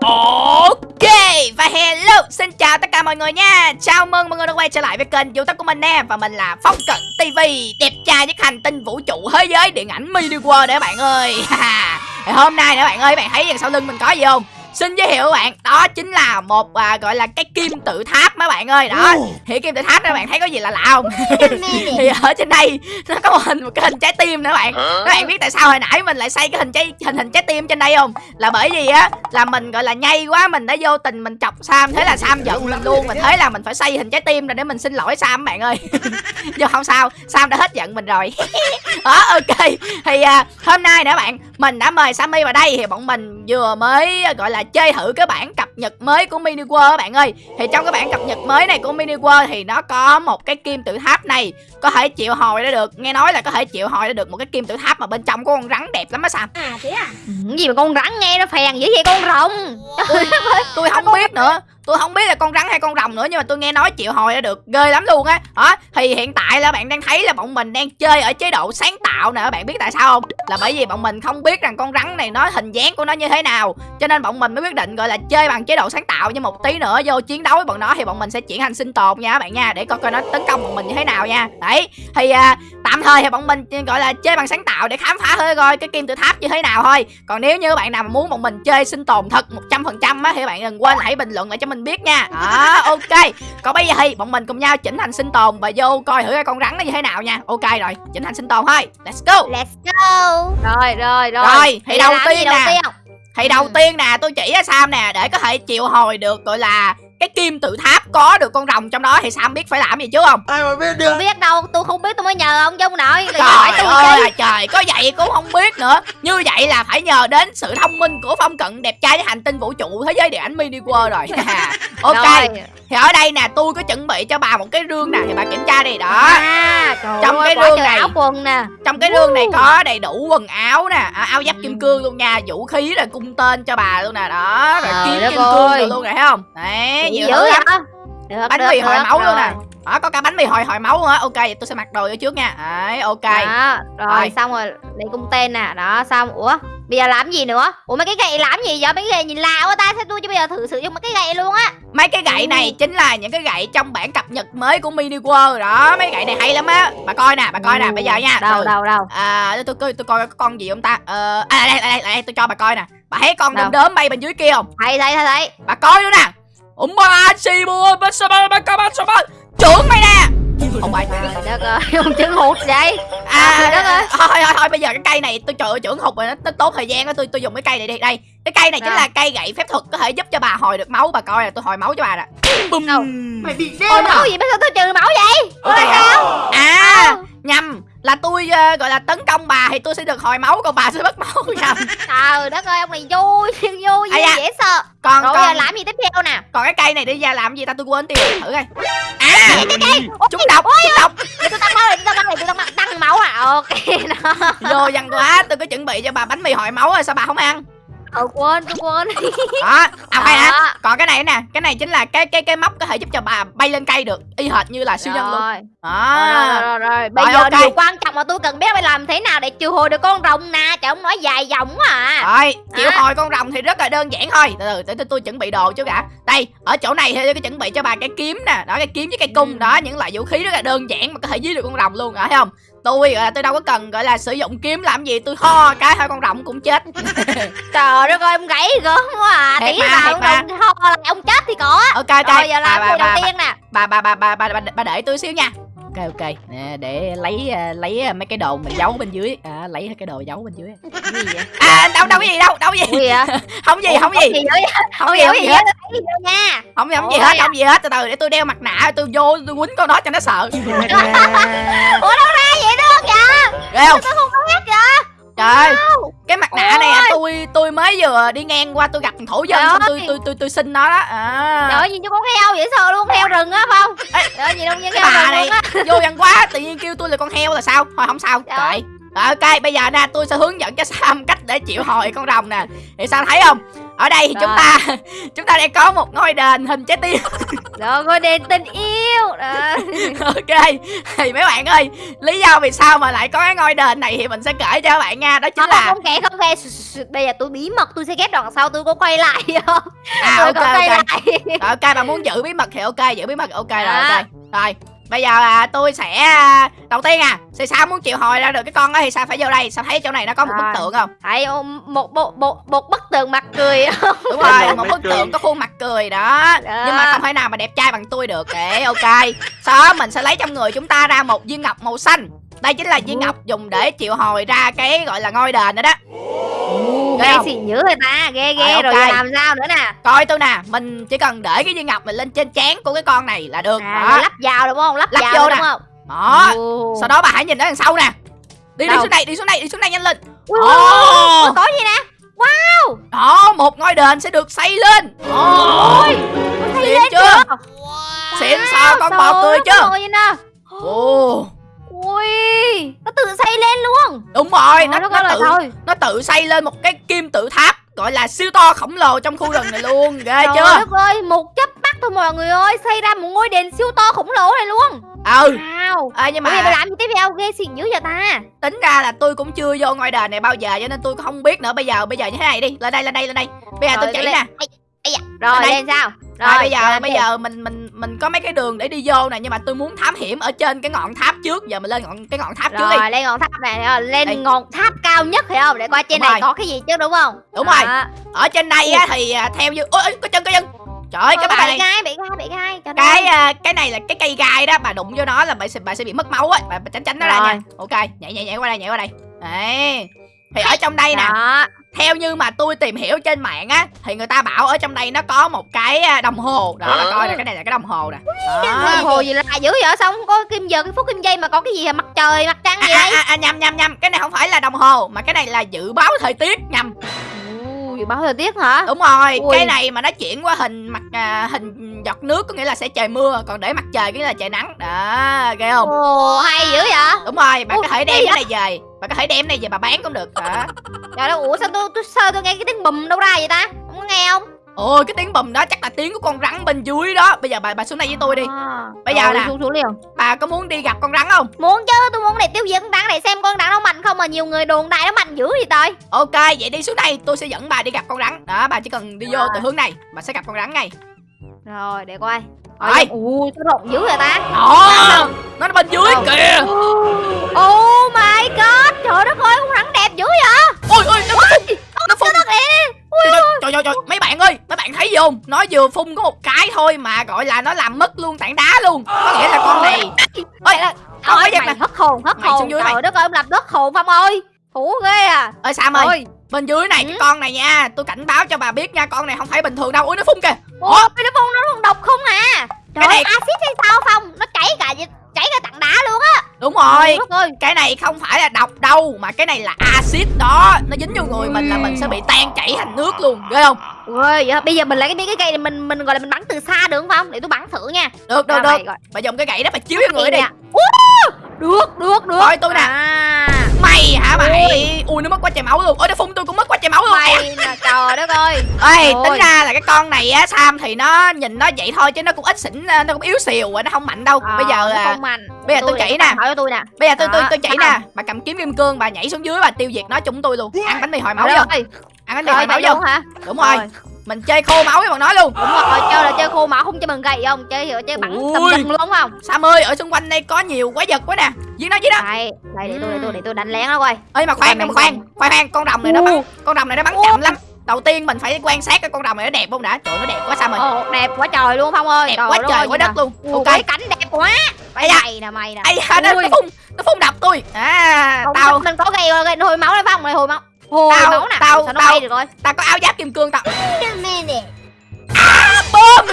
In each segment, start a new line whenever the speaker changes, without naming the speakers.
Ok, và hello, Xin chào tất cả mọi người nha. Chào mừng mọi người đã quay trở lại với kênh youtube của mình nè, Và mình là Phong Cận TV Đẹp trai nhất hành tinh vũ trụ thế giới điện ảnh mini world đấy bạn ơi. Hôm nay nè bạn ơi, bạn thấy đằng sau lưng mình có gì không? Xin giới thiệu các bạn Đó chính là một à, gọi là cái kim tự tháp mấy bạn ơi. Đó Thì kim tự tháp đó bạn thấy có gì là lạ không? Thì ở trên đây Nó có một hình một cái hình trái tim nữa bạn. Các bạn biết tại sao hồi nãy mình lại xây cái hình trái hình hình trái tim trên đây không? Là bởi vì á Là mình gọi là nhây quá Mình đã vô tình mình chọc Sam Thế là Sam giận mình luôn. Mình thấy là mình phải xây hình trái tim rồi để mình xin lỗi Sam bạn ơi. Nhưng không sao Sam đã hết giận mình rồi. Đó ok. Thì à, hôm nay nữa bạn Mình đã mời Sammy vào đây Thì bọn mình vừa mới gọi là chơi thử cái bản cập nhật mới của Mini World các bạn ơi. Thì trong cái bản cập nhật mới này của Mini World Thì nó có một cái kim tự tháp này Có thể triệu hồi ra được. Nghe nói là có thể triệu hồi ra được một cái kim tự tháp Mà bên trong có con rắn đẹp lắm á Sam.
À thế à?
Cái gì mà con rắn nghe nó phèn dữ vậy con rồng?
Tôi không biết nữa Tôi không biết là con rắn hay con rồng nữa Nhưng mà tôi nghe nói triệu hồi đã được ghê lắm luôn á. Đó Thì hiện tại là bạn đang thấy là bọn mình đang chơi ở chế độ sáng tạo nè Bạn biết tại sao không? Là bởi vì bọn mình không biết rằng con rắn này nó hình dáng của nó như thế nào Cho nên bọn mình mới quyết định gọi là chơi bằng chế độ sáng tạo. Nhưng một tí nữa vô chiến đấu với bọn nó Thì bọn mình sẽ chuyển thành sinh tồn nha các bạn nha Để coi coi nó tấn công bọn mình như thế nào nha. Đấy Thì à, tạm thời thì bọn mình ừ, gọi là chơi bằng sáng tạo để khám phá hơi coi cái kim tự tháp như thế nào thôi. Còn nếu như bạn nào mà muốn bọn mình chơi sinh tồn thật 100% á thì bạn đừng quên hãy bình luận lại cho mình biết nha. Đó ok. Còn bây giờ thì bọn mình cùng nhau chỉnh thành sinh tồn và vô coi thử cái con rắn nó như thế nào nha. Ok rồi chỉnh thành sinh tồn thôi. Let's go.
Let's go.
Rồi rồi rồi.
Rồi, thì đầu tiên nè.
tiên?
Thì đầu
Ừ.
tiên nè tôi chỉ cho Sam nè để có thể triệu hồi được gọi là cái kim tự tháp có được con rồng trong đó thì Sam biết phải làm gì chứ không?
Ai mà biết được?
Biết đâu tôi không biết tôi mới nhờ ông chung nội. Hỏi
Trời
tôi
ơi là trời Có vậy cũng không biết nữa. Như vậy là phải nhờ đến sự thông minh của Phong Cận đẹp trai với hành tinh vũ trụ thế giới điện ảnh mini world rồi Ok.
Rồi.
Thì ở đây nè tôi có chuẩn bị cho bà một cái rương nè Thì bà kiểm tra đi đó.
À
Trong
ơi,
cái rương này.
áo quần nè.
Trong cái rương này có đầy đủ quần áo nè à, Áo giáp kim cương luôn nha Vũ khí rồi cung tên cho bà luôn nè Đó. Rồi kiếm kim cương luôn nè thấy không? Đấy nhiều
dữ
lắm?
Được,
Bánh
được,
mì hồi máu luôn
rồi.
nè Đó có cả bánh mì hồi hồi máu nữa. Ok vậy tôi sẽ mặc đồ vô trước nha. Đấy ok.
Đó, rồi,
Rồi.
xong rồi lấy cung tên nè. Đó xong ủa bây giờ làm gì nữa? Ủa mấy cái gậy làm gì vậy? Mấy cái gậy nhìn lạ quá ta. Sao tôi chứ bây giờ thử sử dụng mấy cái gậy luôn á?
Mấy cái gậy này chính là những cái gậy trong bản cập nhật mới của Mini World. Đó Mấy gậy này hay lắm á. Bà coi nè, bà coi nè, bây giờ nha.
Đâu
Từ-
đâu đâu?
À, tôi, tôi, tôi coi có con gì không ta? Ờ, à, đây, đây, đây, đây, tôi cho bà coi nè. Bà thấy con đom đóm bay bên dưới kia không?
Thấy thấy thấy thấy.
Bà coi nữa nè Trưởng mày nè! Không phải
trời đất ơi ông trứng hụt vậy.
À,
đất ơi.
thôi, thôi, thôi, bây giờ cái cây này tôi trời ơi, trưởng hụt rồi nó, tốn thời gian đó tôi tôi dùng cái cây này đi. Đây cái cây này chính là cây gậy phép thuật có thể giúp cho bà hồi được máu bà coi là tôi hồi máu cho bà nè. Bùm.
Đâu?
mày bị
Ôi
đen à?
máu gì bây giờ tôi trừ máu vậy?
À nhầm là tôi ờ, gọi là tấn công bà thì tôi sẽ được hồi máu còn bà sẽ mất máu nhầm.
Trời đất ơi ông này vui vui
da.
dễ sợ
còn
rồi
còn
làm gì tiếp theo nè?
Còn cái cây này đi ra làm gì ta? Tôi quên tiêu thử coi. À
cái cây
chúng độc chúng độc.
để tôi tăng máu để tôi tăng máu để tôi tăng máu. À ok đó.
Vô văn quá tôi có chuẩn bị cho bà bánh mì hồi máu rồi sao bà không ăn
ờ quên tôi quên.
Đó à phải nè
Đó.
còn cái này nè cái này chính là cái cái cái móc có thể giúp cho bà bay lên cây được y hệt như là siêu nhân luôn.
Rồi.
Đó.
Rồi, rồi, rồi, rồi. bây
Rồi,
giờ
ok.
điều quan trọng mà tôi cần biết phải làm thế nào để triệu hồi được con rồng nè. Trời ông nói dài dòng quá à.
Rồi chịu
À.
hồi con rồng thì rất là đơn giản thôi. Từ từ để tôi, tôi chuẩn bị đồ trước đã đây ở chỗ này thì tôi chuẩn bị cho bà cái kiếm nè. Đó cái kiếm với cây cung.
Ừ.
đó những loại vũ khí rất là đơn giản mà có thể giết được con rồng luôn rồi thấy không tôi gọi là tôi đâu có cần gọi là sử dụng kiếm làm gì tôi ho cái thôi con rồng cũng chết.
Trời đất ơi ông gãy gớm quá à. Tí
thiệt
ông rồng ho lại ông chết thì có.
Ok ok.
Rồi giờ làm
bà,
người đầu
bà,
tiên nè.
bà, bà, bà, bà, bà, bà, bà để tôi xíu nha. Ok ok. Nè, để lấy à, lấy à, mấy cái đồ mình giấu bên dưới. À, lấy cái đồ giấu bên dưới.
Cái gì vậy?
À đâu đâu có gì đâu đâu có gì.
Gì vậy?
Không gì không gì. không
không
gì không
gì
hết.
tôi thấy gì nha.
Không không gì hết không gì hết. Từ từ để tôi đeo mặt nạ tôi vô tôi quýnh con đó cho nó sợ.
Ủa đâu ra vậy
ghê không?
Tôi không biết kìa.
Trời ơi, cái mặt nạ này à,
Ôi.
tôi tôi mới vừa đi ngang qua tôi gặp thằng thổ dân
Trời
xong tôi tôi tôi tôi xin nó đó. À.
Trời ơi nhìn như con heo vậy sợ luôn heo rừng á không? Trời ơi nhìn đâu như
cái
heo rừng
này
luôn á.
vô văn quá tự nhiên kêu tôi là con heo là sao? Thôi không sao.
Trời ơi.
Rồi, ok bây giờ nè tôi sẽ hướng dẫn cho Sam cách để chịu hồi con rồng nè. Thì Sam thấy không ở đây thì chúng ta chúng ta đang có một ngôi đền hình trái tim.
Rồi ngôi đền tình yêu. Đó.
ok thì mấy bạn ơi lý do vì sao mà lại có cái ngôi đền này thì mình sẽ kể cho các bạn nha đó chính
Không,
là
không kể không kể. Bây giờ tôi bí mật tôi sẽ ghép đoạn sau tôi có quay lại. Không
à
Tôi
ok
có quay
ok.
lại.
Rồi, ok bà muốn giữ bí mật thì ok giữ bí mật ok rồi
À.
ok. Rồi bây giờ à, tôi sẽ à, đầu tiên à thì sao muốn triệu hồi ra được cái con đó thì sao phải vô đây? Sao thấy chỗ này nó có một
Rồi.
bức tượng không?
Thấy một, một, một, một bức tường mặt cười.
Đúng rồi một bức tượng có khuôn mặt cười đó.
Đó.
nhưng mà không thể nào mà đẹp trai bằng tôi được. Để ok. Sau đó mình sẽ lấy trong người chúng ta ra một viên ngọc màu xanh. Đây chính là viên ngọc dùng để triệu hồi ra cái gọi là ngôi đền đó đó Ghê
xỉn dữ rồi ta Ghê ghê
Rồi,
rồi, giờ làm sao nữa nè?
Coi tôi nè mình chỉ cần để cái viên ngọc mình lên trên trán của cái con này là được
à,
đó.
Lắp vào đúng không? Lắp,
Lắp
vào
vô
đúng
nè.
không?
đó.
Ồ.
sau đó bà hãy nhìn ở đằng sau nè. Đi đi
Đâu?
xuống đây đi xuống đây đi xuống đây nhanh lên. Ồ.
ui, có gì nè?
Đó một ngôi đền sẽ được xây lên. Ồ,
Ôi,
xịn
lên
chưa?
chưa?
xịn sao con bò cười chưa? ồ
Ui, nó tự xây lên luôn.
đúng rồi nó,
đất
nó
ơi là
tự
thôi.
nó tự xây lên một cái kim tự tháp gọi là siêu to khổng lồ trong khu rừng này luôn ghê
Trời
chưa
đất ơi, một chớp mắt thôi mọi người ơi, xây ra một ngôi đền siêu to khổng lồ này luôn.
ừ
Wow.
à, nhưng mà
làm gì tiếp theo ghê xịn dữ vậy ta?
tính ra là tôi cũng chưa vô ngôi đền này bao giờ cho nên tôi không biết nữa bây giờ bây giờ như thế này đi lên đây lên đây lên đây bây giờ tôi
Rồi,
chỉ
lên.
nè
Ây, ây da. Rồi
đây.
lên sao?
rồi, bây giờ
lên
bây giờ mình mình mình có mấy cái đường để đi vô nè nhưng mà tôi muốn thám hiểm ở trên cái ngọn tháp trước. Giờ mình lên ngọn cái ngọn tháp trước đi.
rồi lên ngọn tháp này rồi, lên
Đây.
ngọn tháp cao nhất phải không? Để coi trên
Đúng
này
rồi.
có cái gì chứ đúng không?
Đúng rồi.
Đó.
ở trên đây á thì à, theo như ôi có chân có chân. Trời ơi
Ờ,
cái bà
bị
này
gai bị gai bị gai
cái
nó.
à, cái này là cái cây gai đó bà đụng vô nó là bà sẽ bà sẽ bị mất máu á. Bà, bà tránh tránh nó ra
Rồi.
nha ok nhảy nhảy nhảy qua đây nhảy qua đây. Đấy. Thì ở trong đây nè theo như mà tôi tìm hiểu trên mạng á thì người ta bảo ở trong đây nó có một cái à, đồng hồ. Đó là coi nè cái này là cái đồng hồ nè. Đó.
đồng hồ gì lạ dữ vậy? Sao không có kim giờ cái phút kim giây mà có cái gì hả mặt trời mặt trăng
à,
gì
à,
đây?
à, à, nhầm nhầm nhầm. Cái này không phải là đồng hồ mà cái này là dự báo thời tiết nhầm
dự báo thời tiết hả?
Đúng rồi
Ui.
cái này mà nó chuyển qua hình mặt à, hình giọt nước có nghĩa là sẽ trời mưa còn để mặt trời có nghĩa là trời nắng. Đó ghê không?
Ồ hay dữ vậy?
Đúng rồi bạn
Ủa,
có thể đem cái này về bạn có thể đem cái này về bà bán cũng được. Đó.
Trời ơi ủa sao tôi tôi sao tôi nghe cái tiếng bùm đâu ra vậy ta? Không có nghe không
ôi cái tiếng bùm đó chắc là tiếng của con rắn bên dưới đó. Bây giờ bà bà xuống đây với tôi đi.
À,
Bây giờ
rồi,
nè.
xuống xuống liền.
bà có muốn đi gặp con rắn không?
Muốn chứ tôi muốn để tiêu diệt con rắn này xem con rắn nó mạnh không mà nhiều người đồn đại nó mạnh dữ gì trời.
Ok vậy đi xuống đây tôi sẽ dẫn bà đi gặp con rắn. Đó bà chỉ cần đi vô
Rồi.
từ hướng này bà sẽ gặp con rắn ngay.
Rồi để coi.
Rồi.
ui nó rộng dữ vậy ta?
Đó nó bên dưới
Đâu?
kìa.
Oh my god Trời đất ơi con rắn đẹp dữ vậy?
Ôi ôi nó phun. nó phun.
Nó đẹp
trời, trời, trời trời trời mấy bạn ơi mấy bạn thấy gì không? Nó vừa phun có một cái thôi mà gọi là nó làm mất luôn tảng đá luôn. Có nghĩa là con này ôi Ôi,
mày hất hồn hất hồn. Trời đất ơi ông làm đất hồn Phong ơi. Hủ ghê à.
Ơi sam ơi bên dưới này cái
Ừ.
con này nha tôi cảnh báo cho bà biết nha con này không phải bình thường đâu. Ui nó phun kìa.
Ủa cái nó Phong nó còn độc không à? Trời
Cái này-
axit hay sao Phong? Nó chảy cả chảy cả tảng đá luôn á.
Đúng rồi.
Ơi.
Cái này không phải là độc đâu mà cái này là axit đó. Nó dính vô người mình là mình sẽ bị tan chảy thành nước luôn ghê không?
Ôi vậy bây giờ mình lấy cái cái cây này mình mình gọi là mình bắn từ xa được không để tôi bắn thử nha.
Được được được. bà dùng cái gậy đó bà chiếu vô người đi.
Được được được.
Coi tôi nè.
à,
mày hả mày? Ui nó mất quá trời máu luôn. Ôi nó phun tôi cũng mất quá trời máu luôn.
Mày nè trời đất ơi
ê tính ra là cái con này á sam thì nó nhìn nó vậy thôi chứ nó cũng ít xỉn nó cũng yếu xìu à nó không mạnh đâu.
Ờ,
bây giờ à,
không mạnh.
bây giờ tôi
để
chỉ nè.
hỏi tôi nè.
Bây giờ tôi tôi tôi chỉ nè. bà cầm kiếm kim cương bà nhảy xuống dưới bà tiêu diệt nó chung tôi luôn. Ăn bánh mì hồi máu vô. Ăn bánh mì hồi máu vô.
luôn hả?
Đúng rồi.
Rồi.
Mình chơi khô máu với bọn nó luôn.
Đúng rồi chơi là chơi khô máu không chơi bằng gậy không? Chơi hiểu chơi bắn tầm dần luôn không?
Sam ơi ở xung quanh đây có nhiều quái vật quá nè. Giết nó giết nó.
Đây đây để tôi để tôi để tôi đánh lén nó coi.
Ơi mà khoan mà khoan khoan. khoan. Con rồng này nó bắn. Con rồng này nó bắn chậm lắm. Đầu tiên mình phải quan sát cái con rồng này nó đẹp không đã. Trời nó đẹp quá sam ơi.
Ồ đẹp quá trời luôn phong ơi.
Đẹp
trời
quá trời quá đất luôn. Ok.
Ui, cánh đẹp quá.
Ây da.
mày nè mày nè.
Ai da nó, phun nó phun đập tôi. À
Không,
tao.
mình có gây gây hồi máu đây phong. Này hồi máu hồi
Tao-
máu nè
tao-
sao nó
tao-
bay được rồi
tao có áo giáp kim cương tao.
Cái
bơm!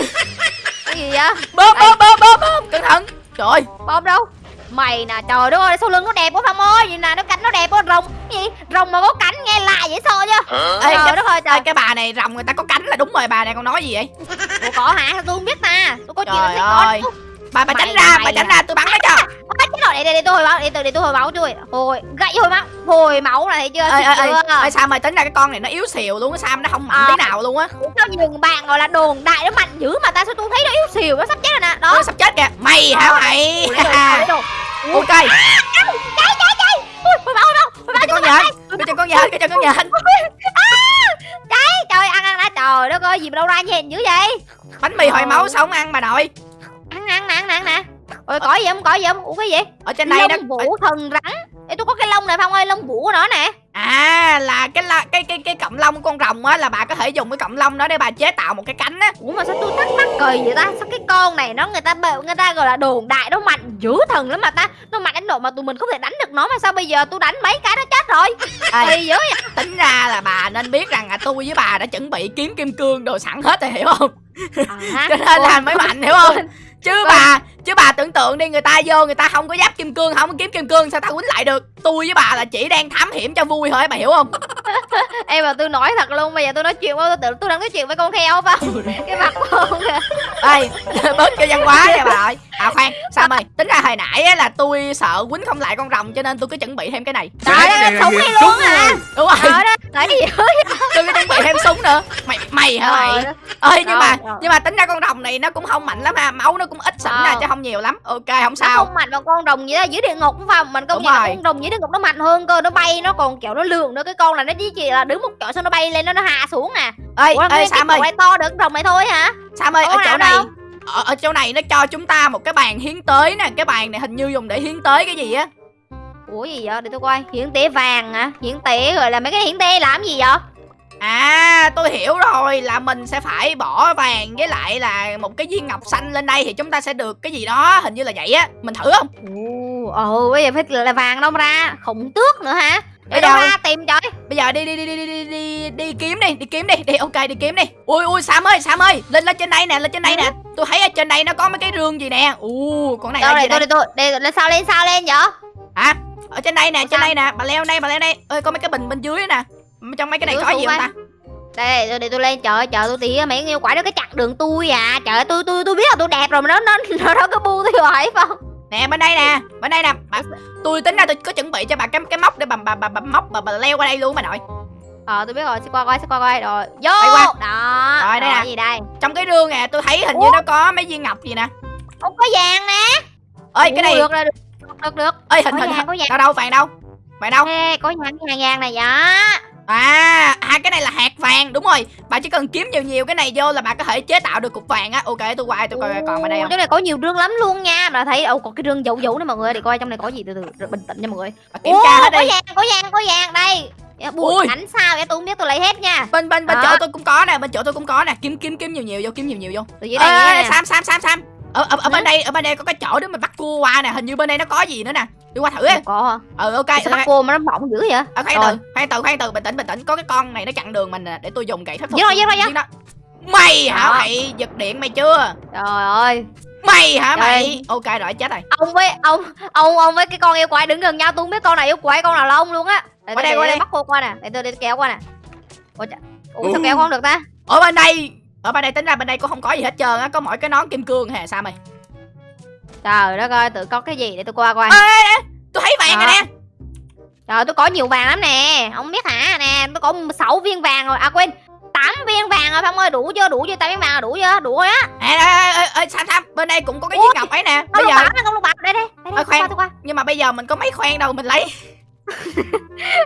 Gì vậy?
Bơm bơm bơm bơm bơm. Cẩn thận. Trời ơi,
bom đâu? Mày nè trời đất ơi sau lưng nó đẹp quá phong ơi. Nhìn nè nó cánh nó đẹp quá. Rồng cái gì? Rồng mà có cánh nghe lạ dễ sợ chứ?
Ê,
trời
cái,
đất ơi
ê,
trời
cái bà này rồng người ta có cánh là đúng rồi bà này còn nói gì vậy?
Ủa có hả? Sao tôi không biết ta. Tôi có chuyện gì có
ơi. Bà bà
Mày
tránh ra
mày
bà tránh ra tôi bắn nó cho.
Ôi, chết máu để để, để tôi hồi máu để tôi để tôi hồi máu chui hồi gậy hồi máu hồi máu này thấy chưa?
Ê sao mày tính ra cái con này nó yếu xìu luôn á sam nó không mạnh
Ờ.
tí nào luôn á.
Sao nhường bạn gọi là đồn đại nó mạnh dữ mà ta sao tôi thấy nó yếu xìu nó sắp chết rồi nè. Đó.
Nó sắp chết kìa. Mày hả
Ờ.
mày? Ok.
Cháy cháy cháy hồi máu đâu
cái con nhện cái chân con nhện cái chân con nhện.
Cháy trời ăn ăn đã trời đất ơi gì mà đâu ra nhện dữ vậy?
Bánh mì hồi máu sao không ăn bà nội
ăn nè ôi có gì không có gì không ủa cái gì
ở trên đây
lông vũ thần rắn. Ê, tôi có cái lông này phong ơi? Lông vũ của nó nè.
À là cái la, cái cái cái cọng lông của con rồng á là bà có thể dùng cái cọng lông đó để bà chế tạo một cái cánh á.
Ủa mà sao tôi thắc mắc cười vậy ta? Sao cái con này nó người ta người ta gọi là đồn đại nó mạnh dữ thần lắm mà ta. Nó mạnh đến độ mà tụi mình không thể đánh được nó mà sao bây giờ tôi đánh mấy cái nó chết rồi?
Ê,
dữ vậy.
tính ra là bà nên biết rằng là tôi với bà đã chuẩn bị kiếm kim cương đồ sẵn hết rồi hiểu không?
À,
cho nên là mới mạnh hiểu không chứ bà chứ bà tưởng tượng đi người ta vô người ta không có giáp kim cương không có kiếm kim cương sao ta quýnh lại được? Tôi với bà là chỉ đang thám hiểm cho vui thôi bà hiểu không?
Em mà tôi nói thật luôn bây giờ tôi nói chuyện với tôi tưởng tôi đang nói chuyện với con heo phải không? Cái mặt con kìa.
Ê bớt cho văn hóa nha bà ơi. À khoan sao ơi tính ra hồi nãy á, là tôi sợ quýnh không lại con rồng cho nên tôi cứ chuẩn bị thêm cái này.
Trời ơi
là
súng đi luôn à
đúng rồi.
Đó thấy gì
tôi cứ chuẩn bị thêm súng nữa. Mày mày hả mày? Ơi. Nhưng mà nhưng mà tính ra con rồng này nó cũng không mạnh lắm ha. Máu nó cũng ít xỉn nè
Ờ.
chứ không nhiều lắm. Ok không sao.
không mạnh bằng con rồng vậy đó dưới địa ngục đúng không? Mình công nhận là con rồng dưới địa ngục nó mạnh hơn cơ nó bay nó còn kiểu nó lượn nữa. Cái con này nó chỉ chỉ là đứng một chỗ xong nó bay lên nó nó hạ xuống à.
Sam
cổ
ơi.
này to được con rồng này thôi hả?
Sam ơi ở chỗ này.
đâu?
Ở, ở chỗ này nó cho chúng ta một cái bàn hiến tế nè cái bàn này hình như dùng để hiến tế cái gì á?
Ủa gì vậy? Để tôi coi. Hiển tế vàng hả? Hiển tế rồi là mấy cái hiển tế làm gì vậy?
À tôi hiểu rồi là mình sẽ phải bỏ vàng với lại là một cái viên ngọc xanh lên đây thì chúng ta sẽ được cái gì đó hình như là vậy á. Mình thử không?
Ồ ồ bây giờ phải là vàng đâu ra. Khổng tước nữa hả
Bây
đâu? ra tìm trời.
Bây giờ đi đi đi đi đi đi đi, đi kiếm đi đi kiếm đi. Đi ok đi kiếm đi. Ui ui sam ơi sam ơi. Lên lên trên đây nè lên trên đây nè. Tôi thấy ở trên đây nó có mấy cái rương gì nè. U con này là gì
tôi
đây?
để tôi để lên sao lên sao lên vậy?
Hả? Ở trên đây nè trên đây nè. Bà leo đây bà leo đây. Ơi có mấy cái bình bên dưới nè. Trong mấy cái này có gì không ta?
Đây để, để tôi lên. Trời trời tôi tía mấy yêu quái đó cái chặn đường tôi à. Trời tôi tôi tôi biết là tôi đẹp rồi mà nó nó nó đâu có bu tôi hoài phải không
nè bên đây nè bên đây nè. Bà, tôi tính ra tôi có chuẩn bị cho bà cái cái móc để bà bà bà, bà móc bà, bà leo qua đây luôn bà nội.
Ờ tôi biết rồi sẽ qua coi sẽ qua coi. Rồi vô!
Đây qua.
đó
Rồi, đây nè.
gì đây?
Trong cái rương nè tôi thấy hình như
Ủa?
nó có mấy viên ngọc gì nè.
Không có vàng nè.
Ơi cái này
được rồi được được được.
Ơi hình
có
hình
vàng có vàng.
Đâu đâu vàng đâu? Vàng đâu?
Ê, có vàng vàng vàng này dạ
à à cái này là hạt vàng đúng rồi. Bà chỉ cần kiếm nhiều nhiều cái này vô là bà có thể chế tạo được cục vàng á. Ok tôi qua tôi coi còn bên đây không?
Chỗ này có nhiều rương lắm luôn nha. Mà thấy ồ còn cái rương dấu dấu nữa mọi người để coi trong này có gì từ từ rồi bình tĩnh nha mọi người.
Bà kiểm tra hết
có
đi.
vàng có vàng có vàng. Đây. Bụi đánh sao vậy? Tôi không biết tôi lấy hết nha.
Bên bên bên
Đó.
chỗ tôi cũng có nè bên chỗ tôi cũng có nè. Kiếm kiếm kiếm nhiều nhiều vô kiếm nhiều nhiều vô.
Từ dưới đây
Ê,
nè.
sam sam sam sam ở ở, ở bên đây ở bên đây có cái chỗ để mình bắt cua qua nè hình như bên đây nó có gì nữa nè. Đi qua thử á
có.
Ừ ok
sao bắt cô mà nó mỏng dữ vậy?
Khoan
Rồi.
từ khoan từ khoan từ. Bình tĩnh bình tĩnh. Có cái con này nó chặn đường mình nè để tôi dùng gậy
Giết rồi, giết rồi, giết.
đó mày hả mày? Giật điện mày chưa?
Trời ơi.
Mày hả
Trời.
mày? Ok rồi chết rồi.
Ông với ông ông ông với cái con yêu quái đứng gần nhau tôi không biết con này yêu quái con nào lông luôn á. Để
Qua đây, qua đây.
bắt cô qua nè. Để tôi đi kéo qua nè. Ủa, ủa sao kéo không được ta?
Ở bên đây ở bên đây tính ra bên đây cũng không có gì hết trơn á có mỗi cái nón kim cương hè sao mày?
Trời đất ơi tự có cái gì để tôi qua coi.
Ê tôi thấy vàng rồi nè.
Trời tôi có nhiều vàng lắm nè. Không biết hả? Nè tôi có 6 viên vàng rồi. À quên 8 viên vàng rồi phong ơi. Đủ chưa? Đủ chưa? 8 viên vàng rồi đủ chưa? Đủ rồi á.
Ê, ê, ê, ê, sam sam bên đây cũng có cái viên ngọc ấy nè. bây giờ
con lục bảo đây đây đây, đây
khoan. nhưng mà bây giờ mình có mấy khoen đâu mình lấy.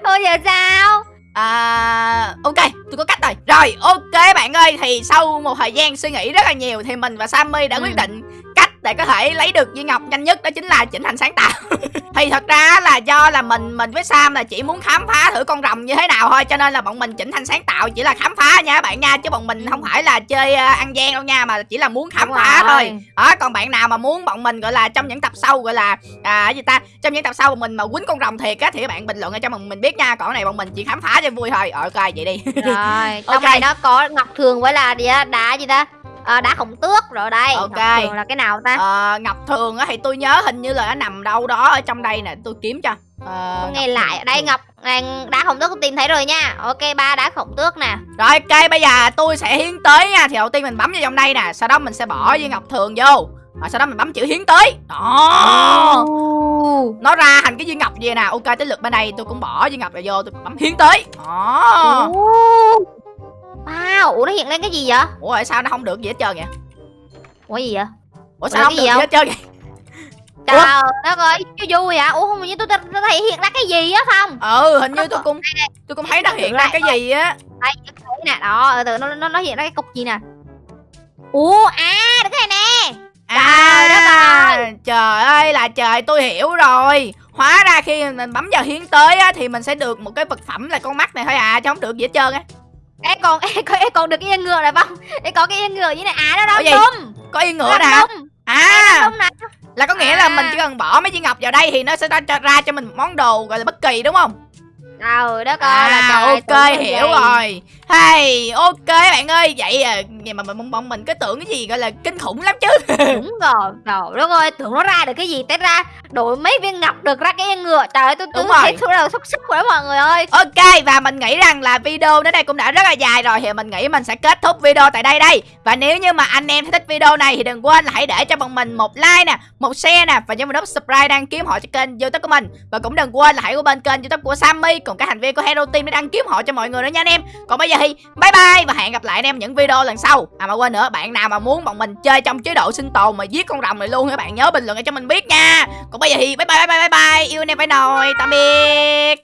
Thôi giờ sao
À, ok, tôi có cách rồi. Rồi, ok bạn ơi, thì sau một thời gian suy nghĩ rất là nhiều thì mình và Sammy đã
Ừ.
quyết định cách để có thể lấy được viên ngọc nhanh nhất đó chính là chỉnh thành sáng tạo. thì thật ra là do là mình mình với Sam là chỉ muốn khám phá thử con rồng như thế nào thôi cho nên là bọn mình chỉnh thành sáng tạo chỉ là khám phá nha các bạn nha chứ bọn mình không phải là chơi ờ, ăn gian đâu nha mà chỉ là muốn khám
Đúng
phá
rồi.
thôi. Đó, còn bạn nào mà muốn bọn mình gọi là trong những tập sau gọi là à gì ta trong những tập sau bọn mình mà quýnh con rồng thiệt á thì các bạn bình luận ở cho bọn mình biết nha còn này bọn mình chỉ khám phá cho vui thôi Ờ, ok vậy đi
rồi
Ok.
trong này nó có ngọc thường với là gì á đá gì ta à, đá khổng tước rồi đây.
Ok.
ngọc thường là cái nào ta?
Ờ, ngọc thường á thì tôi nhớ hình như là nó nằm đâu đó ở trong đây nè tôi kiếm cho. Ờ,
Tôi nghe
ngọc
lại.
Thường.
đây ngọc đá khổng tước tôi tìm thấy rồi nha. Ok ba đá khổng tước nè.
Rồi ok bây giờ tôi sẽ hiến tới nha. Thì đầu tiên mình bấm vào trong đây nè sau đó mình sẽ bỏ viên ngọc thường vô. Rồi sau đó mình bấm chữ hiến tới đó. Nó ra thành cái viên ngọc gì nè. Ok tới lượt bên này tôi cũng bỏ viên ngọc này vô tôi bấm hiến tới đó.
Wow, ủa nó hiện lên cái gì vậy?
ủa sao nó không được gì hết trơn vậy?
Ủa gì vậy?
ủa sao không được
gì
hết trơn vậy?
Trời đất ơi, chú vui vậy? Ủa không như tôi, thấy hiện ra cái gì á không?
ừ hình như tôi cũng tôi cũng thấy nó hiện ra cái gì á.
Đây, nè, đó, từ nó, nó, nó hiện ra cái cục gì nè? Ủa, à, được cái này nè. Trời đất
à trời ơi là trời tôi hiểu rồi. Hóa ra khi mình bấm vào hiến tới á thì mình sẽ được một cái vật phẩm là con mắt này thôi à chứ không được gì hết trơn á
Ê còn, ê, còn, ê, còn được cái yên ngựa này không? Ê còn cái yên ngựa như này, à,
gì?
đâm đâm
có yên ngựa nè à là có nghĩa là
À.
mình chỉ cần bỏ mấy viên ngọc vào đây thì nó sẽ ra, cho- ra cho mình một món đồ gọi là bất kỳ đúng không
Trời đất ơi, là
à
trời
ok
tưởng là
hiểu
gì?
rồi. Hay ok bạn ơi vậy à vậy mà mình bọn mình cứ tưởng cái gì gọi là kinh khủng lắm chứ.
Đúng rồi, trời đất ơi, tưởng nó ra được cái gì. Té ra đổi mấy viên ngọc được ra cái ngựa. Trời ơi, tôi tôi
rồi.
thấy số đầu xúc xúc rồi đó mọi người ơi.
Ok và mình nghĩ rằng là video đến đây cũng đã rất là dài rồi. Thì mình nghĩ mình sẽ kết thúc video tại đây đây. Và nếu như mà anh em thích video này thì đừng quên là hãy để cho bọn mình một like nè Một share nè Và nhớ vào nút subscribe đăng ký họ cho kênh youtube của mình. Và cũng đừng quên là hãy qua bên kênh youtube của Sammy cùng các thành viên của Hero Team để đăng kiếm họ cho mọi người nữa nha anh em. Còn bây giờ thì bye bye Và hẹn gặp lại anh em những video lần sau. À mà quên nữa, bạn nào mà muốn bọn mình chơi trong chế độ sinh tồn mà giết con rồng này luôn các bạn, nhớ bình luận để cho mình biết nha. Còn bây giờ thì bye bye bye bye bye bye. Yêu anh em phải nồi, Tạm biệt.